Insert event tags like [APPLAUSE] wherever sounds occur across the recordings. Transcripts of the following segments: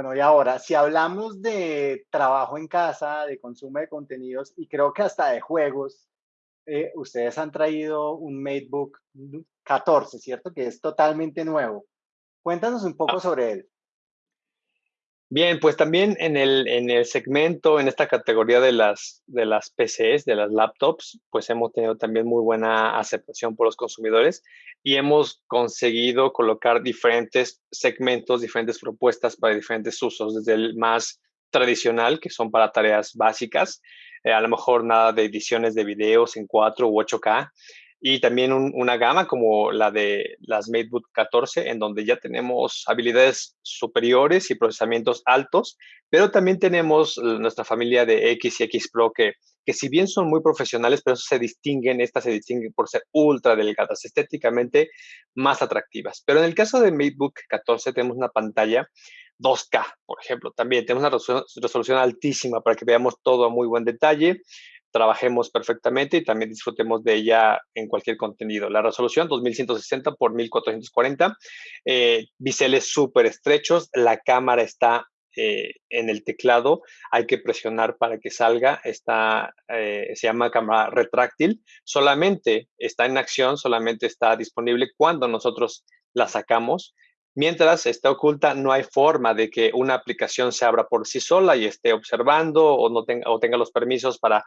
Bueno, y ahora, si hablamos de trabajo en casa, de consumo de contenidos y creo que hasta de juegos, eh, ustedes han traído un MateBook 14, ¿cierto? Que es totalmente nuevo. Cuéntanos un poco Ah. sobre él. Bien, pues también en el, en el segmento, en esta categoría de las, de las PCs, de las laptops, pues hemos tenido también muy buena aceptación por los consumidores y hemos conseguido colocar diferentes segmentos, diferentes propuestas para diferentes usos, desde el más tradicional, que son para tareas básicas, eh, a lo mejor nada de ediciones de videos en 4 u 8K, y también un, una gama como la de las MateBook 14, en donde ya tenemos habilidades superiores y procesamientos altos, pero también tenemos nuestra familia de X y X Pro que, que si bien son muy profesionales, pero se distinguen, estas se distinguen por ser ultra delgadas, estéticamente más atractivas. Pero en el caso de MateBook 14 tenemos una pantalla 2K, por ejemplo, también tenemos una resolución, resolución altísima para que veamos todo a muy buen detalle trabajemos perfectamente y también disfrutemos de ella en cualquier contenido. La resolución 2160 por 1440, eh, biseles súper estrechos, la cámara está eh, en el teclado, hay que presionar para que salga, está, eh, se llama cámara retráctil, solamente está en acción, solamente está disponible cuando nosotros la sacamos. Mientras está oculta, no hay forma de que una aplicación se abra por sí sola y esté observando o, no tenga, o tenga los permisos para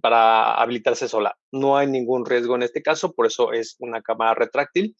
para habilitarse sola. No hay ningún riesgo en este caso, por eso es una cámara retráctil.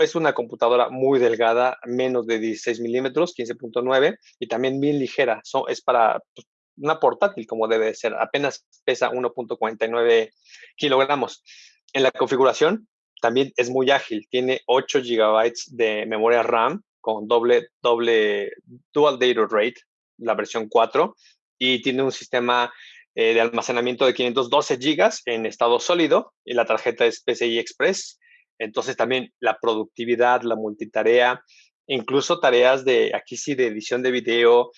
Es una computadora muy delgada, menos de 16 milímetros, 15.9, y también bien ligera. Es para pues, una portátil, como debe ser. Apenas pesa 1.49 kilogramos. En la configuración también es muy ágil. Tiene 8 gigabytes de memoria RAM con doble, doble dual data rate, la versión 4, y tiene un sistema eh, de almacenamiento de 512 gigas en estado sólido y la tarjeta es PCI Express. Entonces también la productividad, la multitarea, incluso tareas de, aquí sí, de edición de video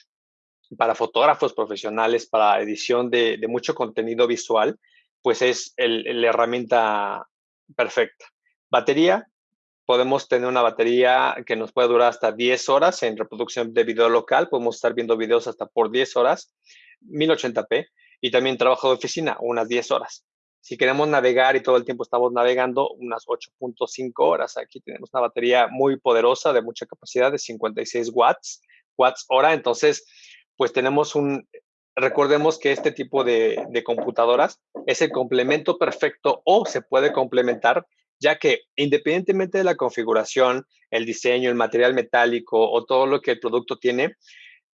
para fotógrafos profesionales, para edición de, de mucho contenido visual, pues es la herramienta perfecta. Batería, podemos tener una batería que nos puede durar hasta 10 horas en reproducción de video local, podemos estar viendo videos hasta por 10 horas, 1080p y también trabajo de oficina, unas 10 horas. Si queremos navegar y todo el tiempo estamos navegando, unas 8.5 horas. Aquí tenemos una batería muy poderosa de mucha capacidad de 56 watts, watts hora. Entonces, pues tenemos un, recordemos que este tipo de, de computadoras es el complemento perfecto o se puede complementar ya que independientemente de la configuración, el diseño, el material metálico o todo lo que el producto tiene,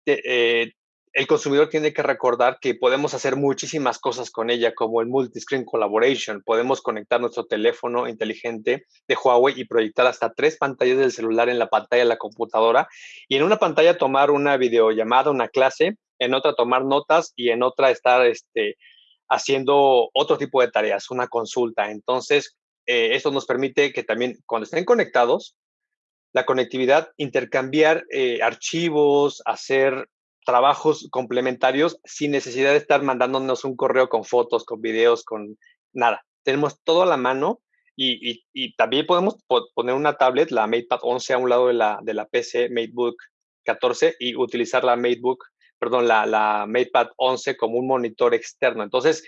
eh, el consumidor tiene que recordar que podemos hacer muchísimas cosas con ella, como el multiscreen collaboration. Podemos conectar nuestro teléfono inteligente de Huawei y proyectar hasta tres pantallas del celular en la pantalla de la computadora y en una pantalla tomar una videollamada, una clase, en otra tomar notas y en otra estar este, haciendo otro tipo de tareas, una consulta. Entonces, eh, esto nos permite que también cuando estén conectados, la conectividad, intercambiar eh, archivos, hacer trabajos complementarios sin necesidad de estar mandándonos un correo con fotos, con videos, con nada. Tenemos todo a la mano y, también podemos poner una tablet, la MatePad 11 a un lado de la, de la PC MateBook 14 y utilizar la MateBook, perdón, la, la MatePad 11 como un monitor externo. Entonces,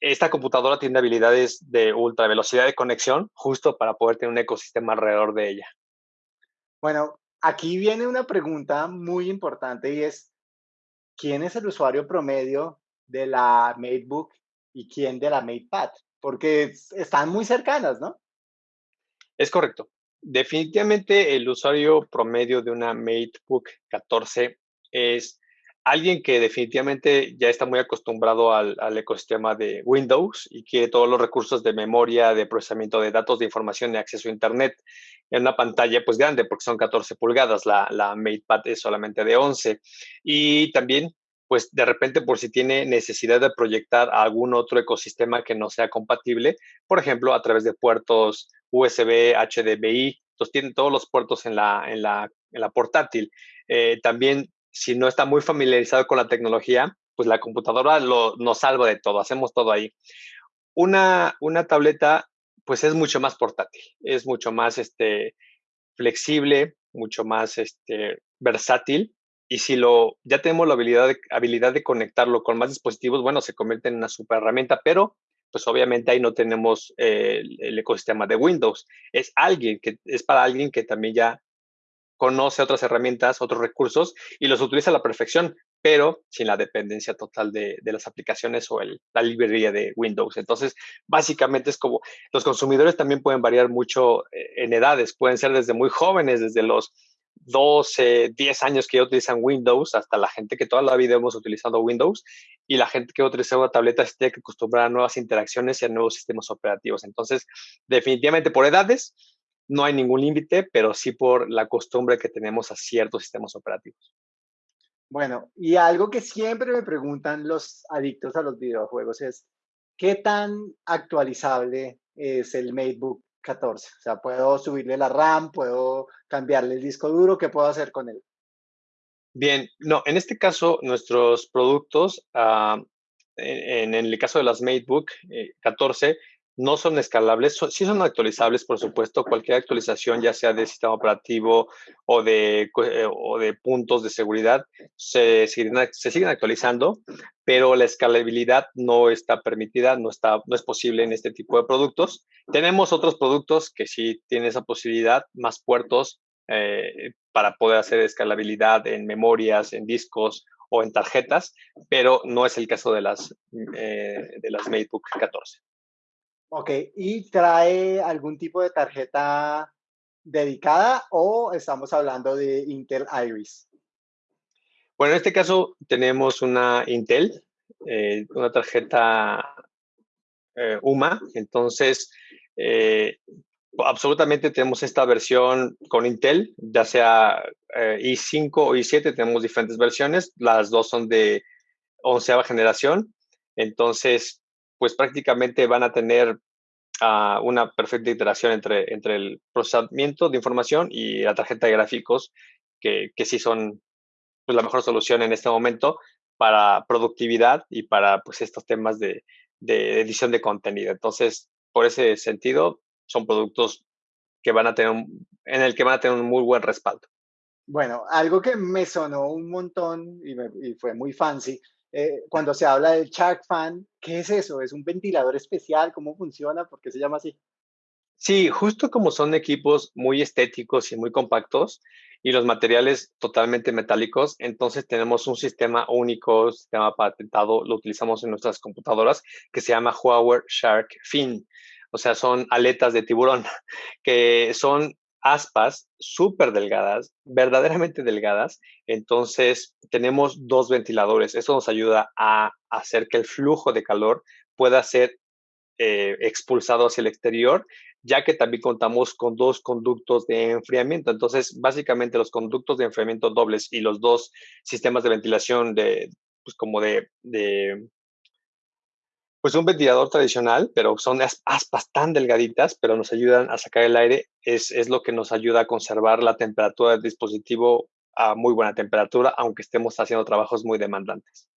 esta computadora tiene habilidades de ultra velocidad de conexión justo para poder tener un ecosistema alrededor de ella. Bueno, aquí viene una pregunta muy importante y es, ¿quién es el usuario promedio de la MateBook y quién de la MatePad? Porque están muy cercanas, ¿no? Es correcto. Definitivamente el usuario promedio de una MateBook 14 es alguien que definitivamente ya está muy acostumbrado al, ecosistema de Windows y quiere todos los recursos de memoria, de procesamiento de datos, de información y acceso a Internet en una pantalla pues grande porque son 14 pulgadas, la, la MatePad es solamente de 11 y también pues de repente por si tiene necesidad de proyectar a algún otro ecosistema que no sea compatible, por ejemplo, a través de puertos USB, HDMI, entonces tienen todos los puertos en la, en la, en la portátil. Eh, también si no está muy familiarizado con la tecnología, pues la computadora lo, nos salva de todo, hacemos todo ahí. Una, una tableta, pues es mucho más portátil, es mucho más este, flexible, mucho más este, versátil y si lo, ya tenemos la habilidad de, habilidad de conectarlo con más dispositivos, bueno, se convierte en una super herramienta, pero pues obviamente ahí no tenemos el, el, ecosistema de Windows. Es alguien que es para alguien que también ya conoce otras herramientas, otros recursos y los utiliza a la perfección, pero sin la dependencia total de, de las aplicaciones o el, la librería de Windows. Entonces, básicamente es como los consumidores también pueden variar mucho eh, en edades, pueden ser desde muy jóvenes, desde los 12, 10 años que ya utilizan Windows, hasta la gente que toda la vida hemos utilizado Windows y la gente que utiliza una tableta se tiene que acostumbrar a nuevas interacciones y a nuevos sistemas operativos. Entonces, definitivamente por edades, no hay ningún límite, pero sí por la costumbre que tenemos a ciertos sistemas operativos. Bueno, y algo que siempre me preguntan los adictos a los videojuegos es, ¿qué tan actualizable es el MateBook 14. O sea, puedo subirle la RAM, puedo cambiarle el disco duro, ¿qué puedo hacer con él? Bien, no, en este caso, nuestros productos, uh, en, en, el caso de las MateBook eh, 14, no son escalables, son, sí son actualizables, por supuesto, cualquier actualización, ya sea de sistema operativo o de, eh, puntos de seguridad, se siguen, se siguen actualizando, pero la escalabilidad no está permitida, no, está, no es posible en este tipo de productos. Tenemos otros productos que sí tienen esa posibilidad, más puertos eh, para poder hacer escalabilidad en memorias, en discos o en tarjetas, pero no es el caso de las, eh, de las MateBook 14. Ok, ¿y trae algún tipo de tarjeta dedicada o estamos hablando de Intel Iris? Bueno, en este caso tenemos una Intel, eh, una tarjeta eh, UMA, entonces eh, absolutamente tenemos esta versión con Intel, ya sea eh, i5 o i7, tenemos diferentes versiones, las dos son de onceava generación, entonces pues prácticamente van a tener uh, una perfecta interacción entre, entre el procesamiento de información y la tarjeta de gráficos, que, que sí son pues, la mejor solución en este momento para productividad y para pues, estos temas de, de edición de contenido. Entonces, por ese sentido, son productos que van a tener en el que van a tener un muy buen respaldo. Bueno, algo que me sonó un montón y fue muy fancy eh, cuando se habla del Shark Fan, ¿qué es eso? ¿Es un ventilador especial? ¿Cómo funciona? ¿Por qué se llama así? Sí, justo como son equipos muy estéticos y muy compactos y los materiales totalmente metálicos, entonces tenemos un sistema único, sistema patentado, lo utilizamos en nuestras computadoras, que se llama Huawei Shark Fin. O sea, son aletas de tiburón [LAUGHS] que son aspas súper delgadas, verdaderamente delgadas. Entonces, tenemos dos ventiladores. Eso nos ayuda a hacer que el flujo de calor pueda ser eh, expulsado hacia el exterior, ya que también contamos con dos conductos de enfriamiento. Entonces, básicamente los conductos de enfriamiento dobles y los dos sistemas de ventilación de, pues como de, de pues un ventilador tradicional, pero son aspas tan delgaditas, pero nos ayudan a sacar el aire, es, es lo que nos ayuda a conservar la temperatura del dispositivo a muy buena temperatura, aunque estemos haciendo trabajos muy demandantes.